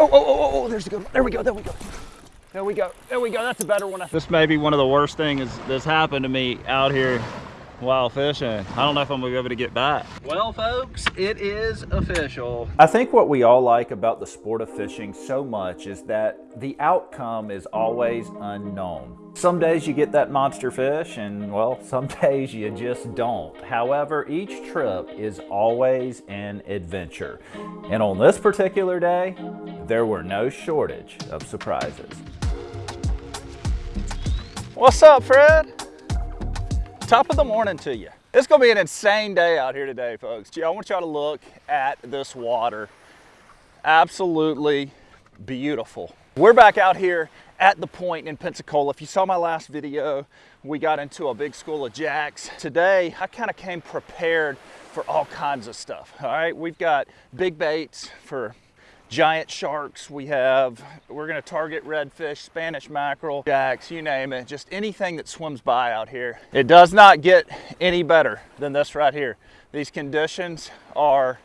Oh, oh, oh, oh, oh, there's a good one. There we go, there we go. There we go, there we go. That's a better one. This may be one of the worst things that's happened to me out here while fishing. I don't know if I'm gonna be able to get back. Well, folks, it is official. I think what we all like about the sport of fishing so much is that the outcome is always unknown. Some days you get that monster fish and well, some days you just don't. However, each trip is always an adventure. And on this particular day, there were no shortage of surprises. What's up, Fred? Top of the morning to you. It's gonna be an insane day out here today, folks. I want y'all to look at this water. Absolutely beautiful. We're back out here at the point in Pensacola. If you saw my last video, we got into a big school of jacks. Today, I kind of came prepared for all kinds of stuff, all right? We've got big baits for giant sharks we have. We're gonna target redfish, Spanish mackerel, jacks, you name it, just anything that swims by out here. It does not get any better than this right here. These conditions are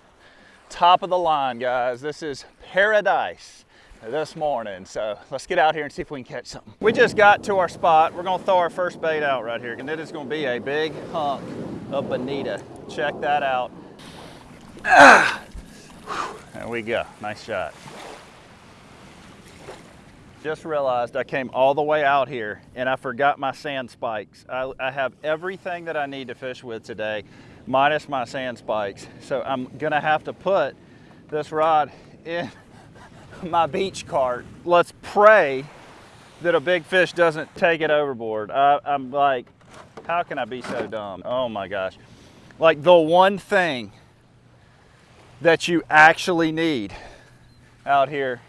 top of the line, guys. This is paradise this morning. So let's get out here and see if we can catch something. We just got to our spot. We're gonna throw our first bait out right here. And it is gonna be a big hunk of bonita. Check that out. Ah! There we go, nice shot. Just realized I came all the way out here and I forgot my sand spikes. I, I have everything that I need to fish with today, minus my sand spikes. So I'm gonna have to put this rod in my beach cart. Let's pray that a big fish doesn't take it overboard. I, I'm like, how can I be so dumb? Oh my gosh. Like the one thing that you actually need out here.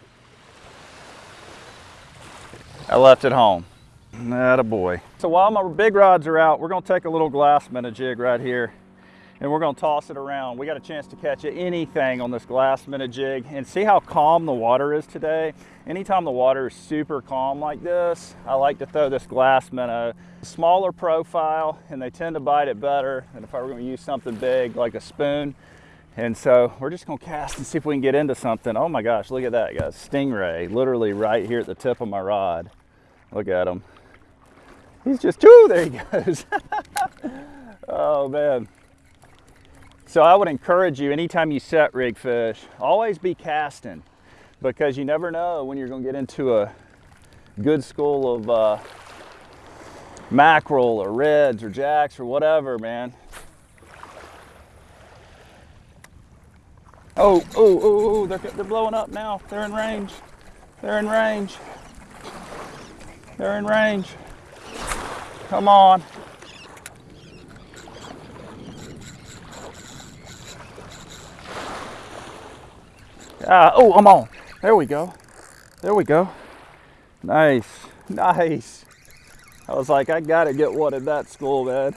I left it home. Not a boy. So while my big rods are out, we're gonna take a little glass minnow jig right here and we're gonna toss it around. We got a chance to catch anything on this glass minnow jig and see how calm the water is today. Anytime the water is super calm like this, I like to throw this glass minnow. Smaller profile and they tend to bite it better than if I were gonna use something big like a spoon. And so we're just gonna cast and see if we can get into something. Oh my gosh, look at that guys. Stingray, literally right here at the tip of my rod. Look at him. He's just, ooh, there he goes. oh man. So I would encourage you, anytime you set rig fish, always be casting because you never know when you're gonna get into a good school of uh, mackerel or reds or jacks or whatever, man. Oh, oh, oh, oh, they're, they're blowing up now. They're in range. They're in range. They're in range. Come on. Ah, oh, I'm on. There we go. There we go. Nice, nice. I was like, I gotta get one in that school, man.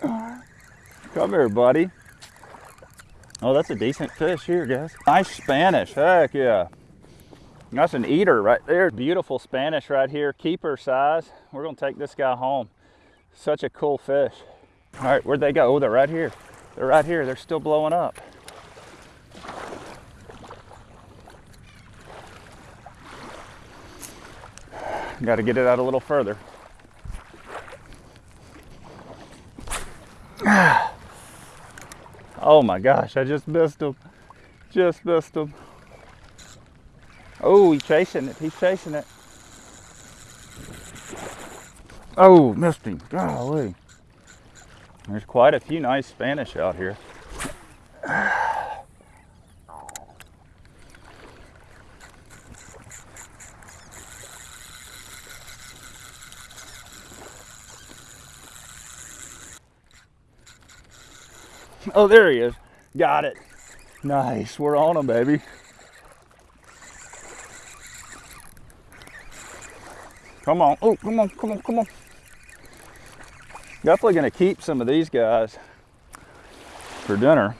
Come here, buddy. Oh, that's a decent fish here, guys. Nice Spanish, heck yeah. That's an eater right there. Beautiful Spanish right here, keeper size. We're gonna take this guy home. Such a cool fish. All right, where'd they go? Oh, they're right here. They're right here, they're still blowing up. Got to get it out a little further. Ah. Oh my gosh, I just missed him. Just missed him. Oh, he's chasing it. He's chasing it. Oh, missed him. Golly. There's quite a few nice Spanish out here. Oh, there he is. Got it. Nice. We're on him, baby. Come on. Oh, come on, come on, come on. Definitely going to keep some of these guys for dinner.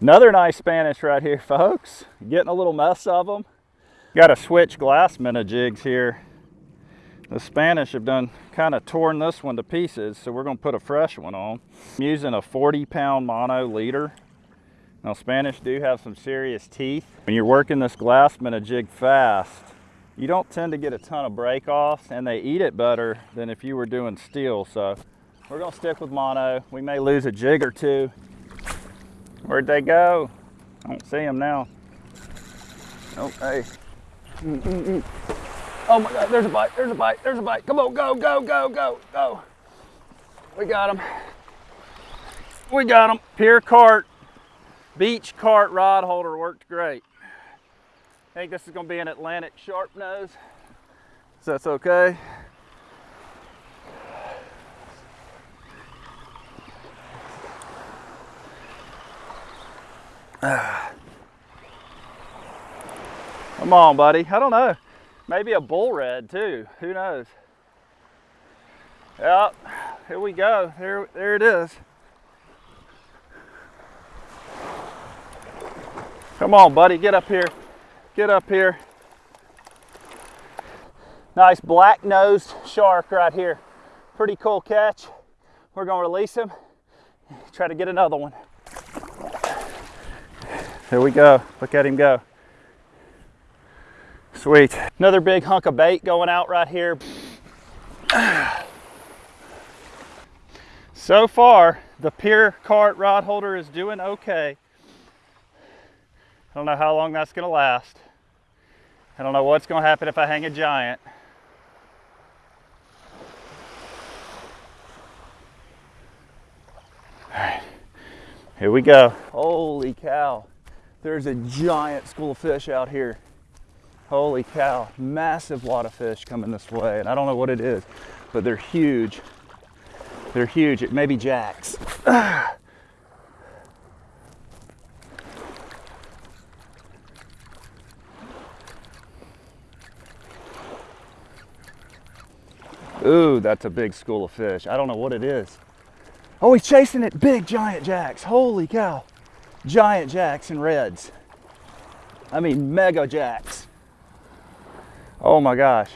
Another nice Spanish right here, folks. Getting a little mess of them. Got to switch glass minnow jigs here. The Spanish have done kind of torn this one to pieces, so we're gonna put a fresh one on. I'm using a 40 pound mono leader Now Spanish do have some serious teeth. When you're working this glass minnow jig fast, you don't tend to get a ton of break offs and they eat it better than if you were doing steel. So we're gonna stick with mono. We may lose a jig or two. Where'd they go? I don't see them now. Oh, hey. Mm -mm -mm. Oh my God, there's a bite, there's a bite, there's a bite. Come on, go, go, go, go, go. We got him. We got him. Pier cart, beach cart rod holder worked great. I think this is gonna be an Atlantic sharp nose. So that's okay. Come on, buddy. I don't know. Maybe a bull red too. Who knows? Yep. Here we go. There, there it is. Come on, buddy. Get up here. Get up here. Nice black nosed shark right here. Pretty cool catch. We're gonna release him. Try to get another one. There we go. Look at him go. Sweet. Another big hunk of bait going out right here. So far, the pier cart rod holder is doing okay. I don't know how long that's gonna last. I don't know what's gonna happen if I hang a giant. All right, here we go. Holy cow. There's a giant school of fish out here. Holy cow, massive wad of fish coming this way. And I don't know what it is, but they're huge. They're huge. It may be jacks. Ooh, that's a big school of fish. I don't know what it is. Oh, he's chasing it. Big giant jacks. Holy cow. Giant jacks and reds. I mean, mega jacks. Oh my gosh.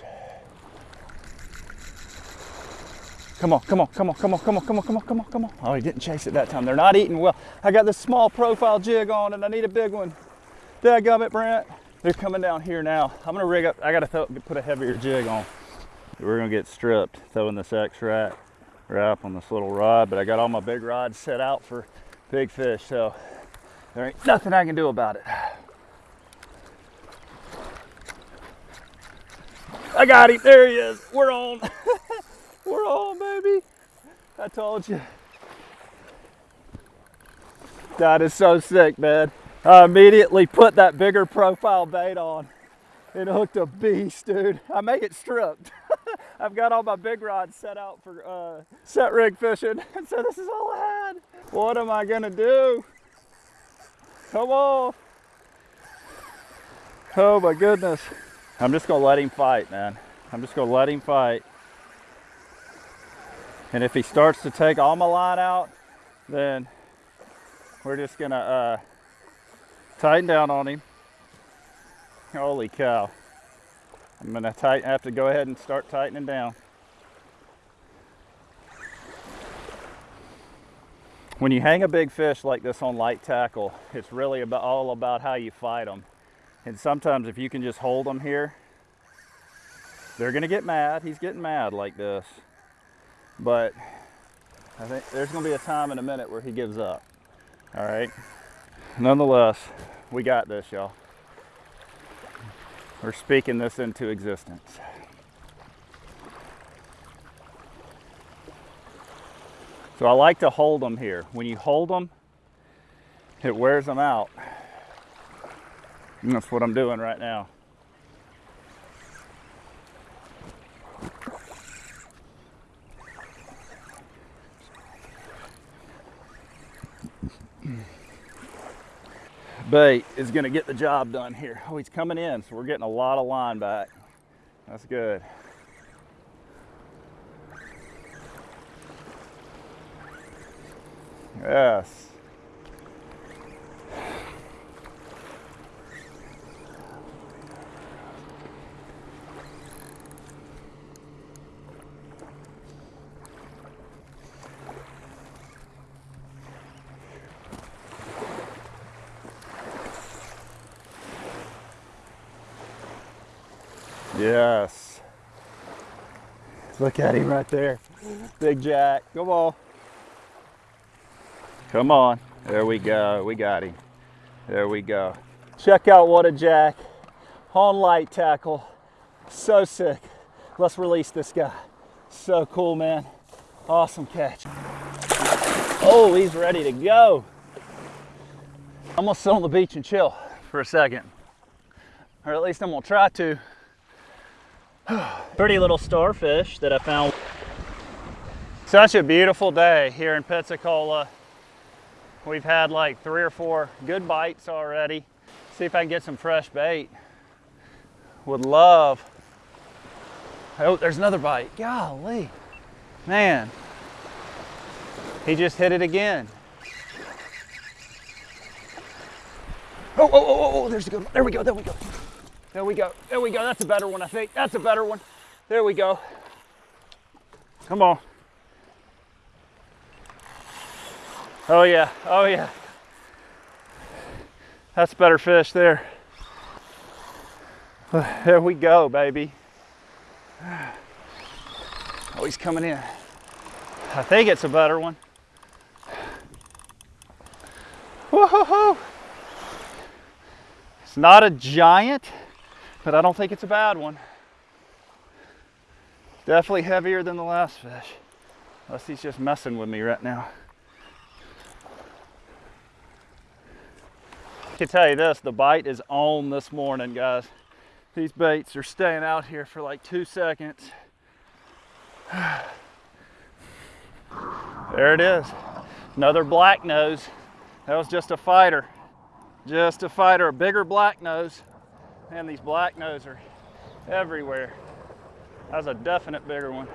Come on, come on, come on, come on, come on, come on, come on, come on, come on. Oh, he didn't chase it that time. They're not eating well. I got this small profile jig on and I need a big one. Dadgummit, Brent. They're coming down here now. I'm gonna rig up, I gotta put a heavier jig on. We're gonna get stripped, throwing this X-Rat wrap on this little rod, but I got all my big rods set out for big fish, so there ain't nothing I can do about it. I got him, there he is, we're on. We're on, baby. I told you. That is so sick, man. I immediately put that bigger profile bait on. It hooked a beast, dude. I may get stripped. I've got all my big rods set out for uh, set rig fishing, and so this is all I had. What am I gonna do? Come on. Oh my goodness. I'm just gonna let him fight, man. I'm just gonna let him fight. And if he starts to take all my line out, then we're just gonna uh, tighten down on him. Holy cow. I'm gonna tighten, have to go ahead and start tightening down. When you hang a big fish like this on light tackle, it's really about all about how you fight them. And sometimes if you can just hold them here, they're gonna get mad. He's getting mad like this. But I think there's to be a time in a minute where he gives up. All right. Nonetheless, we got this, y'all. We're speaking this into existence. So I like to hold them here. When you hold them, it wears them out. And that's what I'm doing right now. bait is going to get the job done here. Oh, he's coming in, so we're getting a lot of line back. That's good. Yes. Yes. Look at him right there. Big Jack. Come on. Come on. There we go. We got him. There we go. Check out what a jack. On light tackle. So sick. Let's release this guy. So cool, man. Awesome catch. Oh, he's ready to go. I'm gonna sit on the beach and chill for a second. Or at least I'm gonna try to. Pretty little starfish that I found. Such a beautiful day here in Pensacola. We've had like three or four good bites already. See if I can get some fresh bait. Would love. Oh, there's another bite. Golly. Man. He just hit it again. Oh, oh, oh, oh, oh, there's a good one. There we go, there we go. There we go, there we go. That's a better one, I think. That's a better one. There we go. Come on. Oh yeah, oh yeah. That's better fish there. There we go, baby. Oh, he's coming in. I think it's a better one. Whoa! It's not a giant, but I don't think it's a bad one. Definitely heavier than the last fish. Unless he's just messing with me right now. I can tell you this, the bite is on this morning, guys. These baits are staying out here for like two seconds. There it is. Another black nose. That was just a fighter. Just a fighter, a bigger black nose. And these black nose are everywhere. That's a definite bigger one.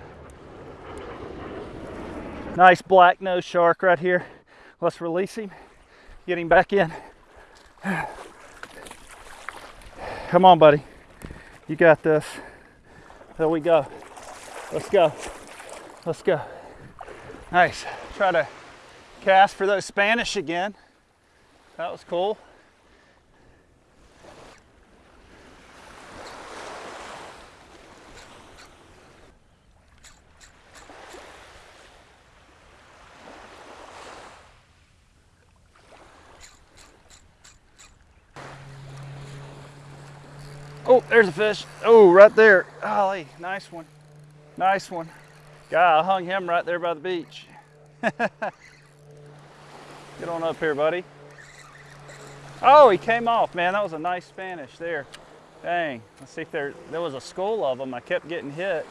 Nice black nose shark right here. Let's release him, get him back in. Come on, buddy. You got this. There we go. Let's go. Let's go. Nice. Try to cast for those Spanish again. That was cool. Oh, there's a fish. Oh, right there. Golly, nice one. Nice one. Guy, I hung him right there by the beach. Get on up here, buddy. Oh, he came off, man. That was a nice Spanish there. Dang. Let's see if there, there was a school of them. I kept getting hit.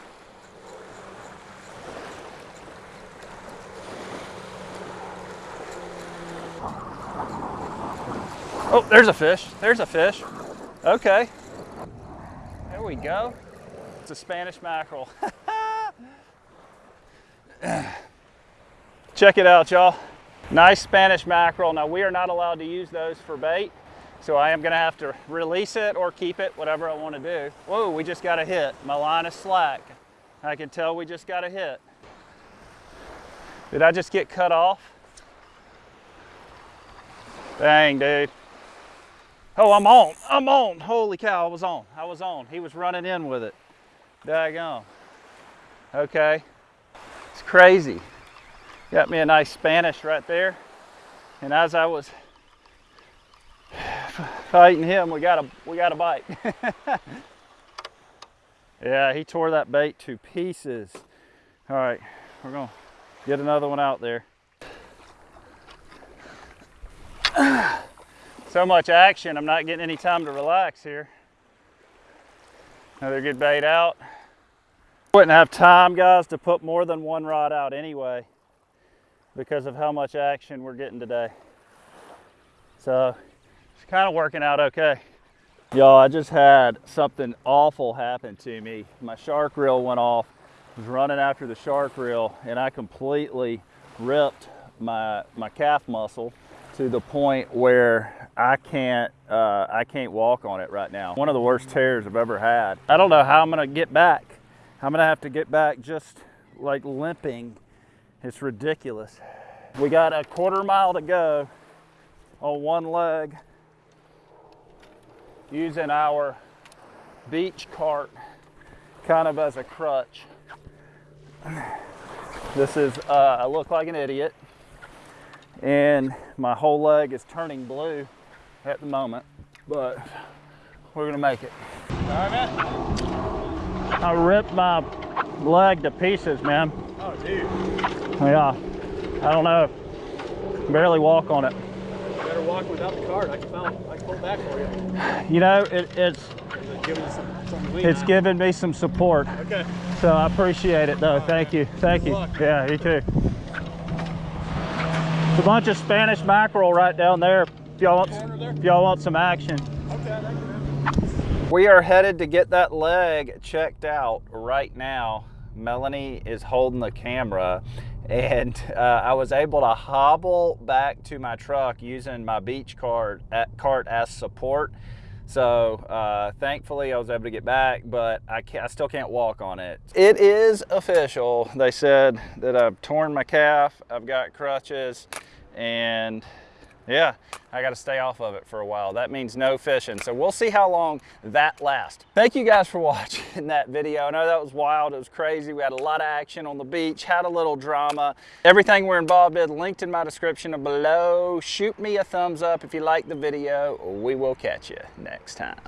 Oh, there's a fish. There's a fish. Okay. There we go. It's a Spanish mackerel. Check it out, y'all. Nice Spanish mackerel. Now, we are not allowed to use those for bait, so I am gonna have to release it or keep it, whatever I wanna do. Whoa, we just got a hit. My line is slack. I can tell we just got a hit. Did I just get cut off? Dang, dude. Oh, I'm on. I'm on. Holy cow, I was on. I was on. He was running in with it. Daggone. Okay. It's crazy. Got me a nice Spanish right there. And as I was fighting him, we got a we got a bite. yeah, he tore that bait to pieces. All right, we're gonna get another one out there. so much action, I'm not getting any time to relax here. Another good bait out. Wouldn't have time, guys, to put more than one rod out anyway because of how much action we're getting today. So it's kind of working out okay. Y'all, I just had something awful happen to me. My shark reel went off. I was running after the shark reel and I completely ripped my, my calf muscle to the point where I can't uh, I can't walk on it right now. One of the worst tears I've ever had. I don't know how I'm gonna get back. I'm gonna have to get back just like limping. It's ridiculous. We got a quarter mile to go on one leg using our beach cart kind of as a crutch. This is, uh, I look like an idiot and my whole leg is turning blue at the moment, but we're gonna make it. All right, man. I ripped my leg to pieces, man. Oh, dude. Yeah, I don't know. Barely walk on it. You better walk without the cart. I can, found, I can pull it back for you. You know, it, it's It's giving some, some it's given me some support, Okay. so I appreciate it though. Thank you, thank you. luck. Yeah, you too. It's a bunch of Spanish mackerel right down there. If y'all want, if y'all want some action. Okay, thank you, man. We are headed to get that leg checked out right now. Melanie is holding the camera and uh, I was able to hobble back to my truck using my beach cart, at, cart as support. So uh, thankfully I was able to get back, but I, I still can't walk on it. It is official. They said that I've torn my calf, I've got crutches, and yeah, I got to stay off of it for a while. That means no fishing. So we'll see how long that lasts. Thank you guys for watching that video. I know that was wild. It was crazy. We had a lot of action on the beach, had a little drama. Everything we're involved in linked in my description below. Shoot me a thumbs up if you like the video. We will catch you next time.